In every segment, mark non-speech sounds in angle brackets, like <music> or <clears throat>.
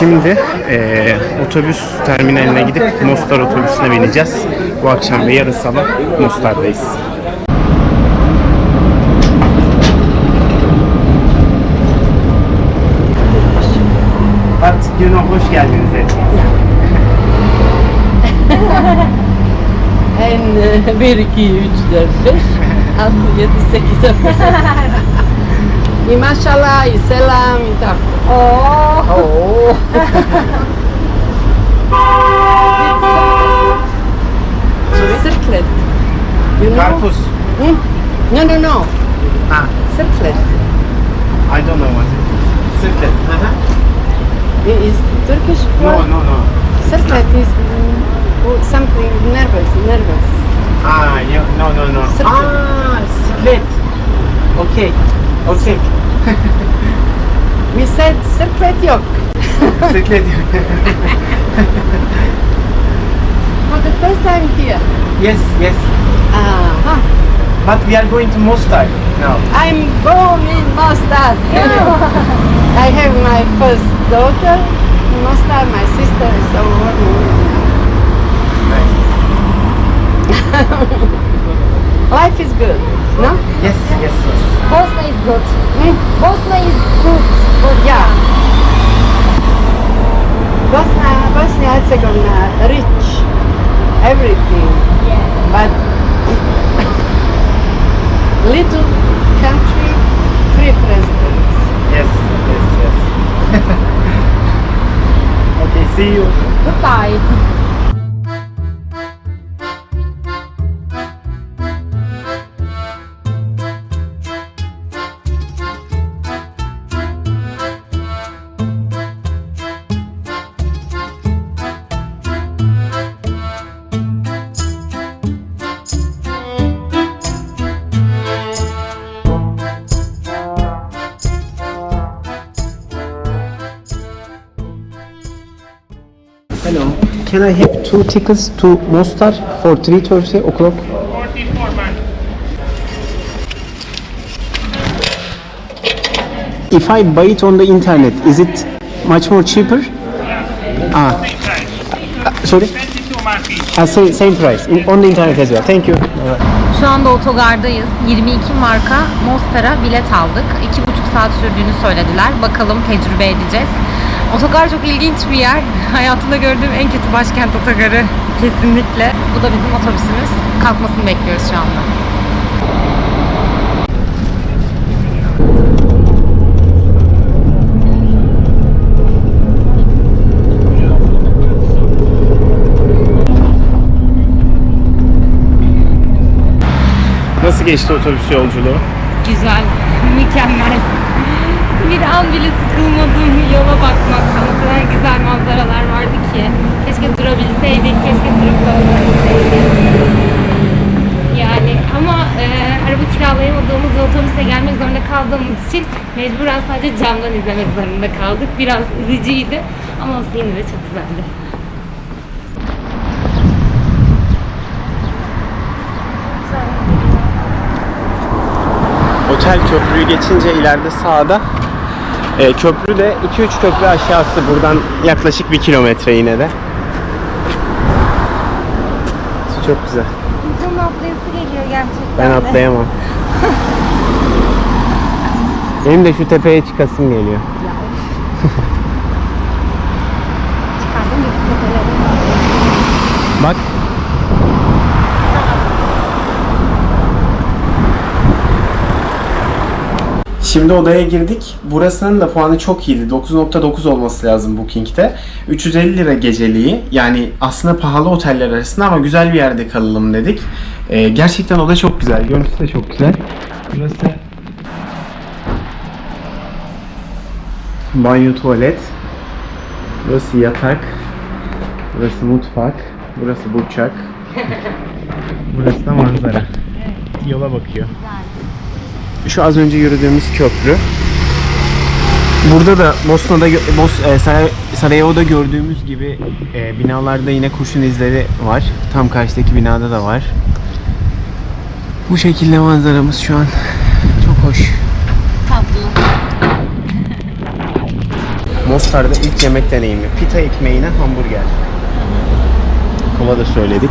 Şimdi eee, otobüs terminaline gidip Mostar otobüsüne bineceğiz. Bu akşam ve yarın sabah Mostar'dayız. Artık Yunan hoş geldiniz hepiniz. <laughs> En 1, 2, 3, 4, 5, 6, 7, 8, 9. Y maşallah, y selam, y tak. Oh. Circlet. You know? Hmm? No, no, no. Ha, Circlet. I don't know what it is. Circlet. Aha. It is Turkish No, word. no, no. Circlet is something nervous, nervous. Ah, you, no, no, no. Circlet. Ah, circlet. Okay. Okay. <laughs> We said circlet yok. Circlet. <laughs> For the first time here. yes, yes. Ah, But we are going to Mostar now. I'm born in Mostar. <laughs> I have my first daughter in Mostar, my sister is over. Nice. Life is good, no? Yes, yes, yes. Bosna is good. Hmm? Bosna is good. Yeah. Bosnia, Bosnia Herzegovina, rich, everything, Yes. but <laughs> little country, three presidents. Yes, yes, yes. <laughs> okay, see you. Goodbye. Can I have two tickets to Mostar for 3.30 o'clock? 44 man. If I buy it on the internet, is it much more cheaper? Ah, Same price. sorry? 22 man fee. Ah, same, same price on the internet as well. Thank you. Şu anda otogardayız. 22 marka Mostar'a bilet aldık. 2,5 saat sürdüğünü söylediler. Bakalım tecrübe edeceğiz. Otogar çok ilginç bir yer. <laughs> Hayatımda gördüğüm en kötü başkent otogarı kesinlikle. Bu da bizim otobüsümüz. Kalkmasını bekliyoruz şu anda. Nasıl geçti otobüs yolculuğu? Güzel, <laughs> mükemmel. Bir an bile sıkılmadım yola bakmaktan. O kadar güzel manzaralar vardı ki. Keşke durabilseydik, keşke durup kalabilseydik. Yani ama e, araba kiralayamadığımız ve otobüse gelmek zorunda kaldığımız için mecburen sadece camdan izlemek zorunda kaldık. Biraz üzücüydü ama olsun yine de çok güzeldi. Otel köprüyü geçince ileride sağda e, köprü de 2-3 köprü aşağısı buradan yaklaşık bir kilometre yine de. Çok güzel. İnsanın atlayası geliyor gerçekten Ben atlayamam. <laughs> Benim de şu tepeye çıkasım geliyor. Bak. Şimdi odaya girdik. Burasının da puanı çok iyiydi. 9.9 olması lazım Booking'te. 350 lira geceliği. Yani aslında pahalı oteller arasında ama güzel bir yerde kalalım dedik. Ee, gerçekten oda çok güzel. Görüntüsü de çok güzel. Burası banyo tuvalet. Burası yatak. Burası mutfak. Burası burçak. <laughs> Burası da manzara. Yola bakıyor. Şu az önce yürüdüğümüz köprü. Burada da Bosna'da Bos e, Saray- Sarajevo'da gördüğümüz gibi e, binalarda yine kurşun izleri var. Tam karşıdaki binada da var. Bu şekilde manzaramız şu an çok hoş. Tatlı. Mostar'da ilk yemek deneyimi. Pita ekmeğine hamburger. Kola da söyledik.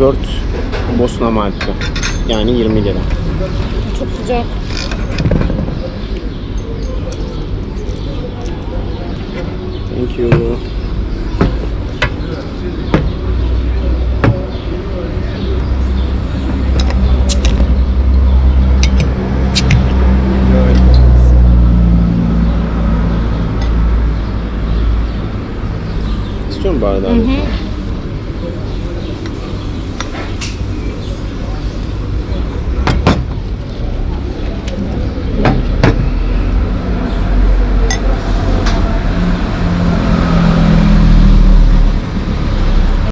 4 Bosna marka. Yani 20 lira. Çok sıcak. Thank you. İstiyor musun bardağı?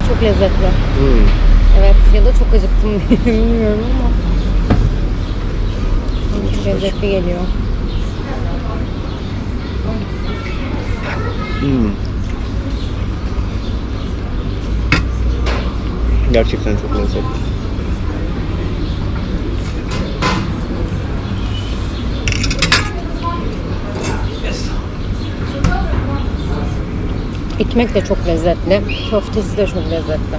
Çok lezzetli. Hmm. Evet ya da çok acıktım diye bilmiyorum ama. Çok lezzetli geliyor. Hmm. Gerçekten çok lezzetli. Ekmek de çok lezzetli. Köftesi de çok lezzetli.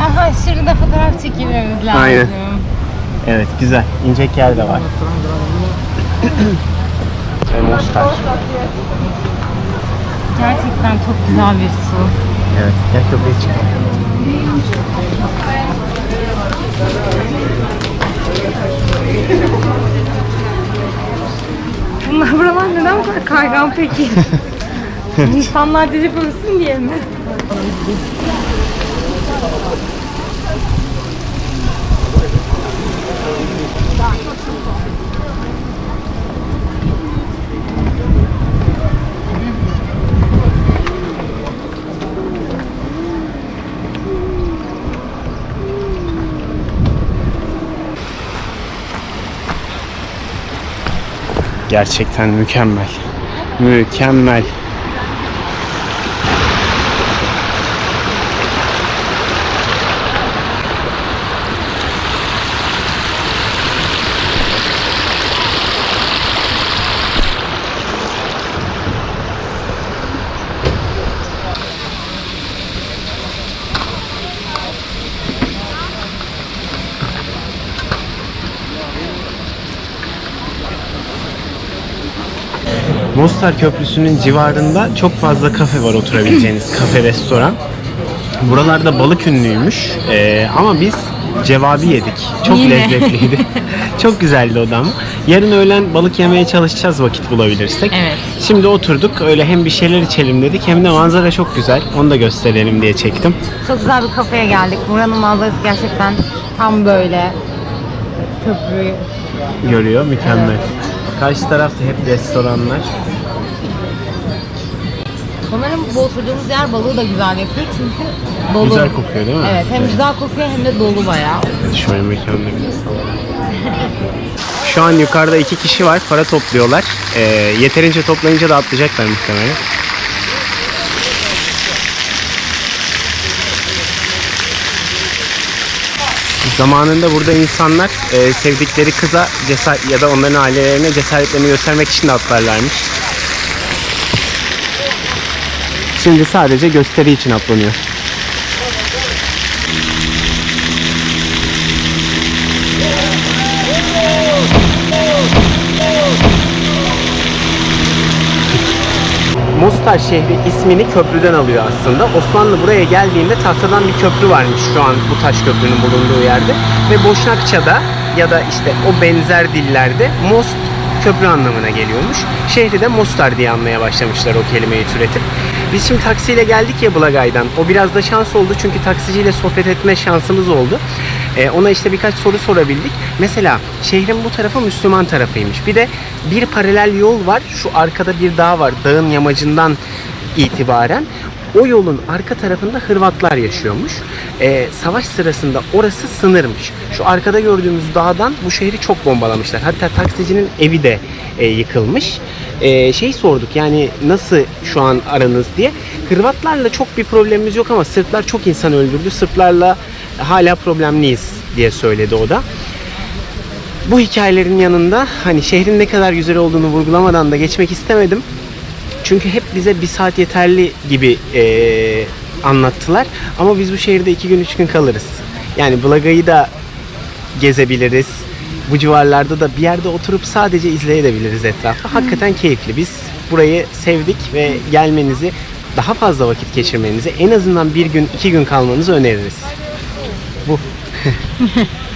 Aha şurada fotoğraf çekilmemiz lazım. Aynen. Evet güzel. İncek yer de var. <clears throat> Ve Mostar. Gerçekten çok güzel bir su. Evet. Gel köpeğe çıkalım. Bunlar buralar neden bu kadar kaygan peki? <laughs> İnsanlar dili bulsun diye mi? Gerçekten mükemmel. Mükemmel. Mostar Köprüsü'nün civarında çok fazla kafe var oturabileceğiniz <clears throat> kafe restoran. Buralarda balık ünlüymüş Ee, ama biz cevabi yedik. Çok Yine. lezzetliydi. <laughs> çok güzeldi o da ama. Yarın öğlen balık yemeye çalışacağız vakit bulabilirsek. Evet. Şimdi oturduk öyle hem bir şeyler içelim dedik hem de manzara çok güzel. Onu da gösterelim diye çektim. Çok güzel bir kafeye geldik. Buranın manzarası gerçekten tam böyle köprü. Görüyor mükemmel. Karşı tarafta hep restoranlar. Sanırım bu oturduğumuz yer balığı da güzel yapıyor çünkü dolu. Güzel kokuyor değil mi? Evet hem güzel kokuyor hem de dolu bayağı. Şöyle mekanda bir Şu an yukarıda iki kişi var. Para topluyorlar. Ee, yeterince toplayınca da atlayacaklar muhtemelen. Zamanında burada insanlar e, sevdikleri kıza cesaret ya da onların ailelerine cesaretlerini göstermek için de atlarlarmış. Şimdi sadece gösteri için atlanıyor. Mostar şehri ismini köprüden alıyor aslında. Osmanlı buraya geldiğinde tahtadan bir köprü varmış şu an bu taş köprünün bulunduğu yerde. Ve Boşnakça'da ya da işte o benzer dillerde Most köprü anlamına geliyormuş. Şehri de Mostar diye anmaya başlamışlar o kelimeyi türetip. Biz şimdi taksiyle geldik ya Bulagay'dan. O biraz da şans oldu çünkü taksiciyle sohbet etme şansımız oldu. Ee, ona işte birkaç soru sorabildik. Mesela şehrin bu tarafı Müslüman tarafıymış. Bir de bir paralel yol var. Şu arkada bir dağ var. Dağın yamacından itibaren o yolun arka tarafında Hırvatlar yaşıyormuş. Ee, savaş sırasında orası sınırmış. Şu arkada gördüğümüz dağdan bu şehri çok bombalamışlar. Hatta taksicinin evi de e, yıkılmış. Ee, şey sorduk yani nasıl şu an aranız diye. Hırvatlarla çok bir problemimiz yok ama Sırplar çok insan öldürdü. Sırplarla hala problemliyiz diye söyledi o da. Bu hikayelerin yanında hani şehrin ne kadar güzel olduğunu vurgulamadan da geçmek istemedim. Çünkü hep bize bir saat yeterli gibi eee, anlattılar. Ama biz bu şehirde iki gün üç gün kalırız. Yani Blaga'yı da gezebiliriz. Bu civarlarda da bir yerde oturup sadece izleyebiliriz etrafı. Hakikaten keyifli. Biz burayı sevdik ve gelmenizi, daha fazla vakit geçirmenizi, en azından bir gün, iki gün kalmanızı öneririz. Bu. <laughs>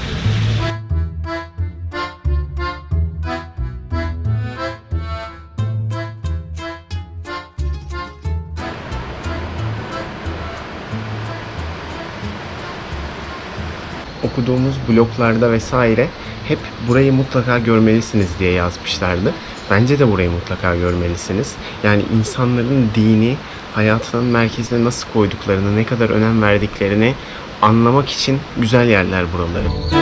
okuduğumuz bloglarda vesaire hep burayı mutlaka görmelisiniz diye yazmışlardı. Bence de burayı mutlaka görmelisiniz. Yani insanların dini hayatının merkezine nasıl koyduklarını, ne kadar önem verdiklerini anlamak için güzel yerler buraları.